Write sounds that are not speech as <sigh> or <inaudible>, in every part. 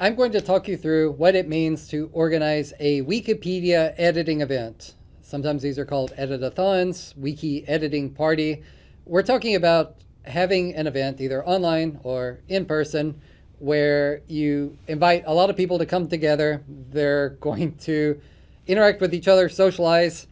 I'm going to talk you through what it means to organize a Wikipedia editing event. Sometimes these are called editathons, wiki editing party. We're talking about having an event either online or in person where you invite a lot of people to come together. They're <laughs> going to interact with each other, socialize.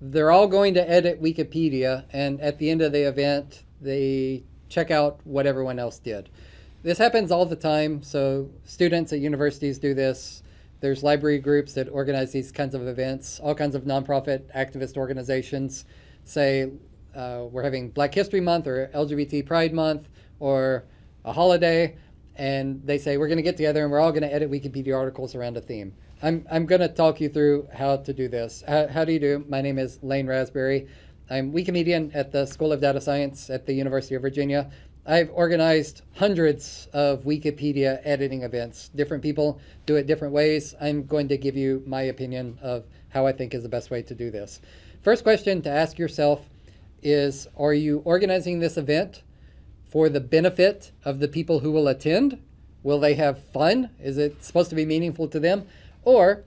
They're all going to edit Wikipedia, and at the end of the event, they check out what everyone else did. This happens all the time. So students at universities do this. There's library groups that organize these kinds of events. All kinds of nonprofit activist organizations say uh, we're having Black History Month or LGBT Pride Month or a holiday, and they say we're going to get together and we're all going to edit Wikipedia articles around a theme. I'm, I'm going to talk you through how to do this. How, how do you do? My name is Lane Rasberry. I'm Wikimedian at the School of Data Science at the University of Virginia. I've organized hundreds of Wikipedia editing events. Different people do it different ways. I'm going to give you my opinion of how I think is the best way to do this. First question to ask yourself is, are you organizing this event for the benefit of the people who will attend? Will they have fun? Is it supposed to be meaningful to them? Or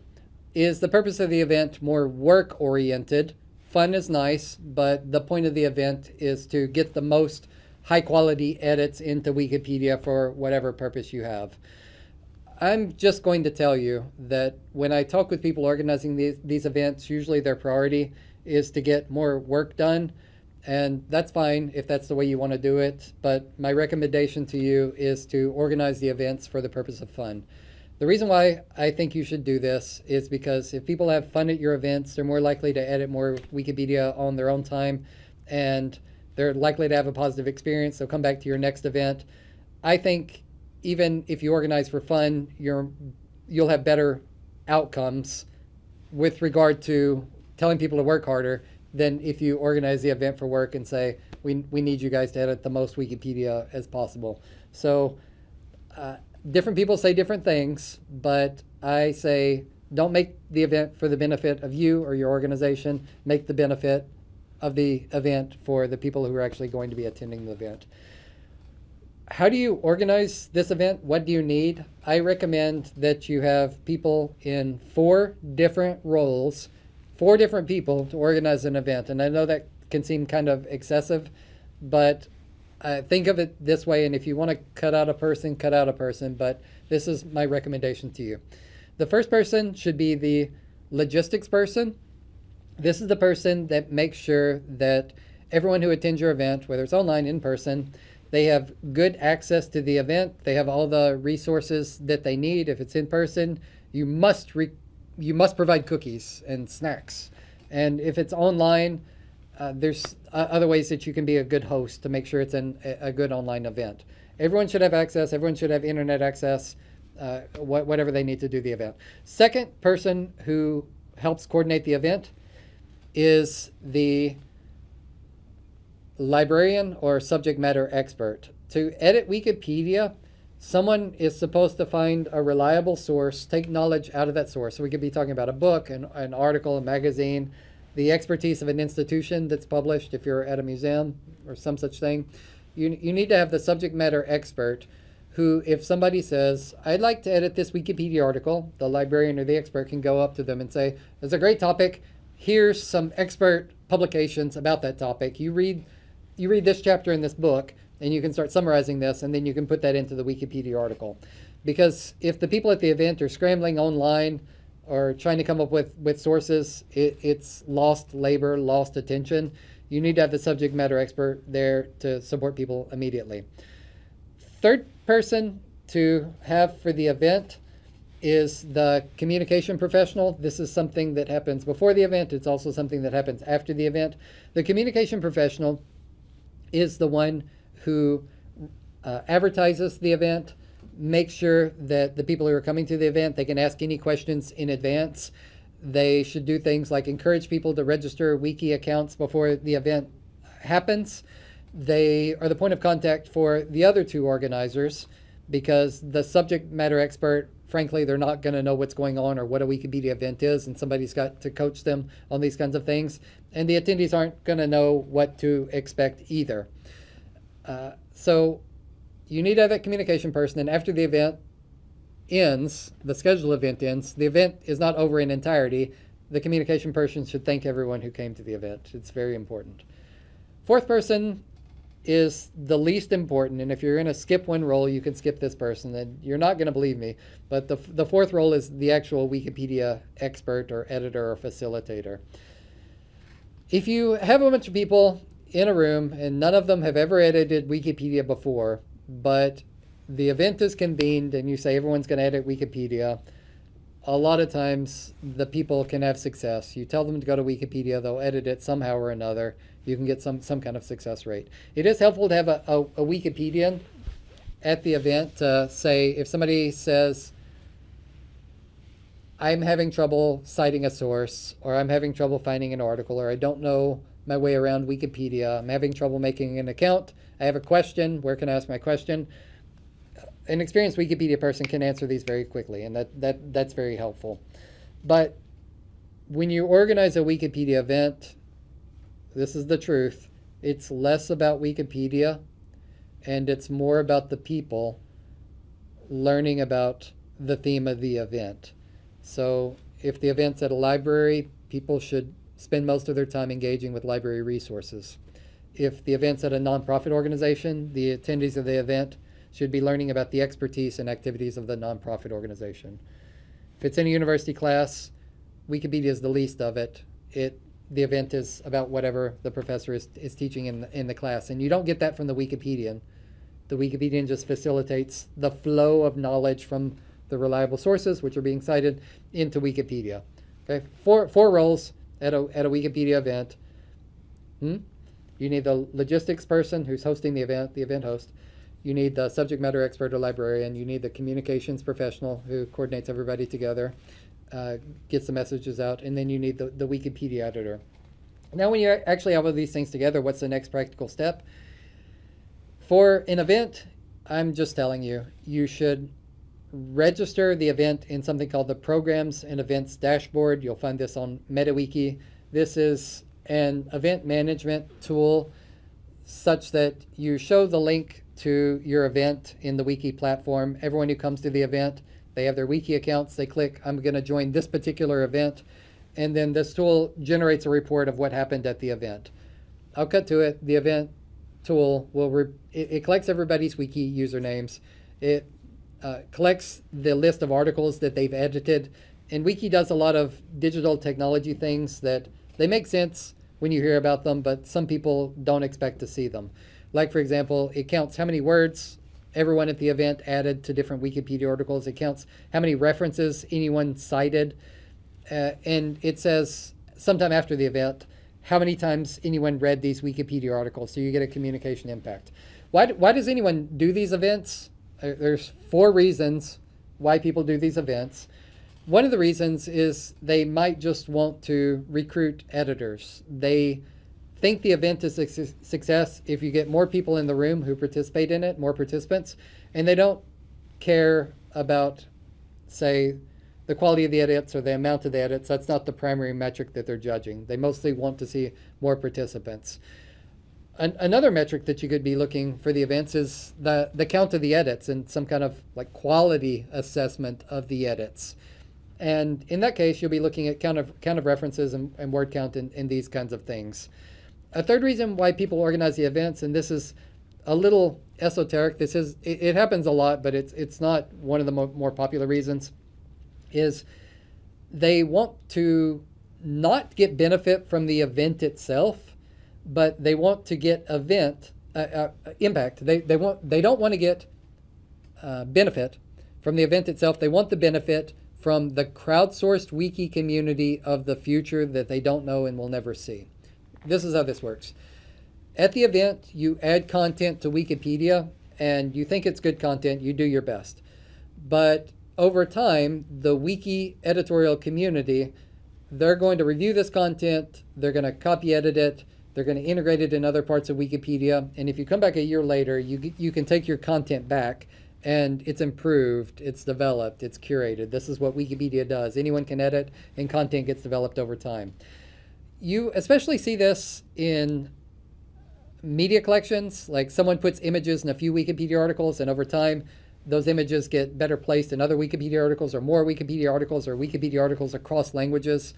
is the purpose of the event more work-oriented? Fun is nice, but the point of the event is to get the most high quality edits into Wikipedia for whatever purpose you have. I'm just going to tell you that when I talk with people organizing these, these events, usually their priority is to get more work done. And that's fine if that's the way you want to do it. But my recommendation to you is to organize the events for the purpose of fun. The reason why I think you should do this is because if people have fun at your events, they're more likely to edit more Wikipedia on their own time. And they're likely to have a positive experience. They'll come back to your next event. I think even if you organize for fun, you're, you'll have better outcomes with regard to telling people to work harder than if you organize the event for work and say, we, we need you guys to edit the most Wikipedia as possible. So uh, different people say different things, but I say don't make the event for the benefit of you or your organization. Make the benefit of the event for the people who are actually going to be attending the event. How do you organize this event? What do you need? I recommend that you have people in four different roles, four different people to organize an event. And I know that can seem kind of excessive, but uh, think of it this way. And if you want to cut out a person, cut out a person. But this is my recommendation to you. The first person should be the logistics person this is the person that makes sure that everyone who attends your event, whether it's online, in person, they have good access to the event. They have all the resources that they need. If it's in person, you must you must provide cookies and snacks. And if it's online, uh, there's uh, other ways that you can be a good host to make sure it's an, a good online event. Everyone should have access. Everyone should have internet access, uh, wh whatever they need to do the event. Second person who helps coordinate the event is the librarian or subject matter expert. To edit Wikipedia, someone is supposed to find a reliable source, take knowledge out of that source. So we could be talking about a book, an, an article, a magazine, the expertise of an institution that's published if you're at a museum or some such thing. You, you need to have the subject matter expert who, if somebody says, I'd like to edit this Wikipedia article, the librarian or the expert can go up to them and say, it's a great topic here's some expert publications about that topic. You read, you read this chapter in this book, and you can start summarizing this, and then you can put that into the Wikipedia article. Because if the people at the event are scrambling online or trying to come up with, with sources, it, it's lost labor, lost attention. You need to have the subject matter expert there to support people immediately. Third person to have for the event is the communication professional. This is something that happens before the event. It's also something that happens after the event. The communication professional is the one who uh, advertises the event, makes sure that the people who are coming to the event, they can ask any questions in advance. They should do things like encourage people to register wiki accounts before the event happens. They are the point of contact for the other two organizers because the subject matter expert frankly, they're not going to know what's going on or what a Wikipedia event is, and somebody's got to coach them on these kinds of things. And the attendees aren't going to know what to expect either. Uh, so you need to have that communication person, and after the event, ends, the scheduled event ends, the event is not over in entirety. The communication person should thank everyone who came to the event. It's very important. Fourth person is the least important, and if you're going to skip one role, you can skip this person. And you're not going to believe me, but the, the fourth role is the actual Wikipedia expert or editor or facilitator. If you have a bunch of people in a room and none of them have ever edited Wikipedia before, but the event is convened and you say everyone's going to edit Wikipedia, a lot of times the people can have success. You tell them to go to Wikipedia, they'll edit it somehow or another. You can get some, some kind of success rate. It is helpful to have a, a, a at the event to say, if somebody says, I'm having trouble citing a source, or I'm having trouble finding an article, or I don't know my way around Wikipedia, I'm having trouble making an account, I have a question, where can I ask my question? An experienced Wikipedia person can answer these very quickly, and that, that, that's very helpful. But when you organize a Wikipedia event, this is the truth, it's less about Wikipedia and it's more about the people learning about the theme of the event. So if the event's at a library, people should spend most of their time engaging with library resources. If the event's at a nonprofit organization, the attendees of the event should be learning about the expertise and activities of the nonprofit organization. If it's in a university class, Wikipedia is the least of it. It the event is about whatever the professor is, is teaching in the, in the class. And you don't get that from the Wikipedian. The Wikipedian just facilitates the flow of knowledge from the reliable sources, which are being cited, into Wikipedia. Okay, four, four roles at a, at a Wikipedia event. Hmm? You need the logistics person who's hosting the event, the event host. You need the subject matter expert or librarian. You need the communications professional who coordinates everybody together, uh, gets the messages out, and then you need the, the Wikipedia editor. Now, when you actually have all these things together, what's the next practical step? For an event, I'm just telling you, you should register the event in something called the Programs and Events Dashboard. You'll find this on MetaWiki. This is an event management tool such that you show the link to your event in the wiki platform. Everyone who comes to the event, they have their wiki accounts. They click, I'm going to join this particular event. And then this tool generates a report of what happened at the event. I'll cut to it. The event tool will, it, it collects everybody's wiki usernames. It uh, collects the list of articles that they've edited. And Wiki does a lot of digital technology things that they make sense when you hear about them, but some people don't expect to see them. Like, for example, it counts how many words everyone at the event added to different Wikipedia articles. It counts how many references anyone cited. Uh, and it says sometime after the event how many times anyone read these Wikipedia articles. So you get a communication impact. Why, why does anyone do these events? there's four reasons why people do these events. One of the reasons is they might just want to recruit editors. They think the event is a success if you get more people in the room who participate in it, more participants, and they don't care about, say, the quality of the edits or the amount of the edits. That's not the primary metric that they're judging. They mostly want to see more participants. An another metric that you could be looking for the events is the, the count of the edits and some kind of like quality assessment of the edits. And in that case, you'll be looking at count of, count of references and, and word count and, and these kinds of things. A third reason why people organize the events, and this is a little esoteric, this is, it, it happens a lot, but it's, it's not one of the mo more popular reasons, is they want to not get benefit from the event itself, but they want to get event uh, uh, impact. They they want they don't want to get uh, benefit from the event itself. They want the benefit from the crowdsourced wiki community of the future that they don't know and will never see. This is how this works. At the event, you add content to Wikipedia and you think it's good content, you do your best. But over time, the wiki editorial community, they're going to review this content, they're going to copy edit it, they're going to integrate it in other parts of Wikipedia. And if you come back a year later, you, you can take your content back and it's improved, it's developed, it's curated. This is what Wikipedia does. Anyone can edit and content gets developed over time. You especially see this in media collections, like someone puts images in a few Wikipedia articles and over time those images get better placed in other Wikipedia articles or more Wikipedia articles or Wikipedia articles across languages.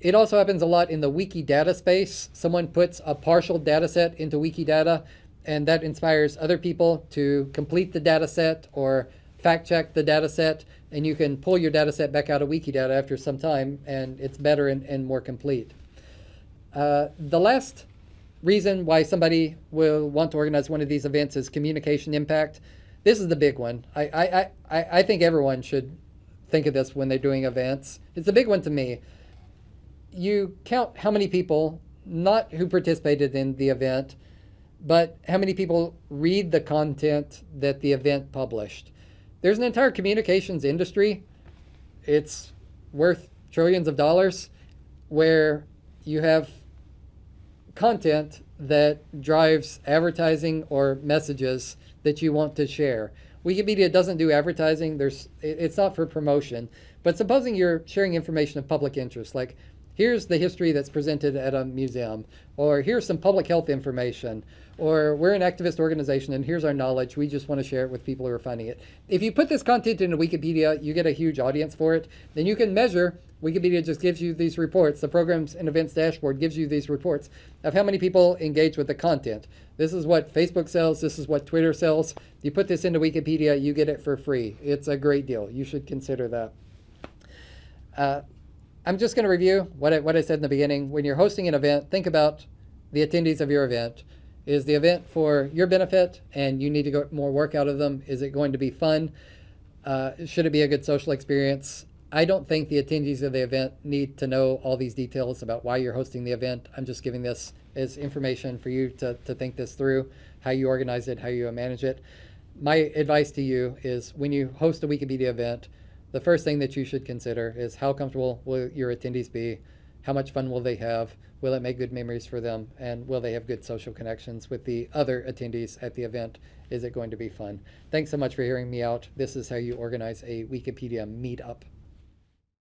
It also happens a lot in the Wikidata space. Someone puts a partial data set into Wikidata, and that inspires other people to complete the data set or fact check the data set, and you can pull your data set back out of Wikidata after some time, and it's better and, and more complete. Uh, the last reason why somebody will want to organize one of these events is communication impact. This is the big one. I, I, I, I think everyone should think of this when they're doing events. It's a big one to me. You count how many people, not who participated in the event, but how many people read the content that the event published. There's an entire communications industry. It's worth trillions of dollars where you have content that drives advertising or messages that you want to share. Wikipedia doesn't do advertising. There's, it's not for promotion. But supposing you're sharing information of public interest, like here's the history that's presented at a museum, or here's some public health information, or we're an activist organization and here's our knowledge. We just want to share it with people who are finding it. If you put this content into Wikipedia, you get a huge audience for it. Then you can measure. Wikipedia just gives you these reports. The programs and events dashboard gives you these reports of how many people engage with the content. This is what Facebook sells. This is what Twitter sells. You put this into Wikipedia, you get it for free. It's a great deal. You should consider that. Uh, I'm just going to review what I, what I said in the beginning. When you're hosting an event, think about the attendees of your event. Is the event for your benefit and you need to get more work out of them? Is it going to be fun? Uh, should it be a good social experience? I don't think the attendees of the event need to know all these details about why you're hosting the event. I'm just giving this as information for you to, to think this through, how you organize it, how you manage it. My advice to you is when you host a Wikipedia event, the first thing that you should consider is how comfortable will your attendees be? How much fun will they have? Will it make good memories for them? And will they have good social connections with the other attendees at the event? Is it going to be fun? Thanks so much for hearing me out. This is how you organize a Wikipedia meetup.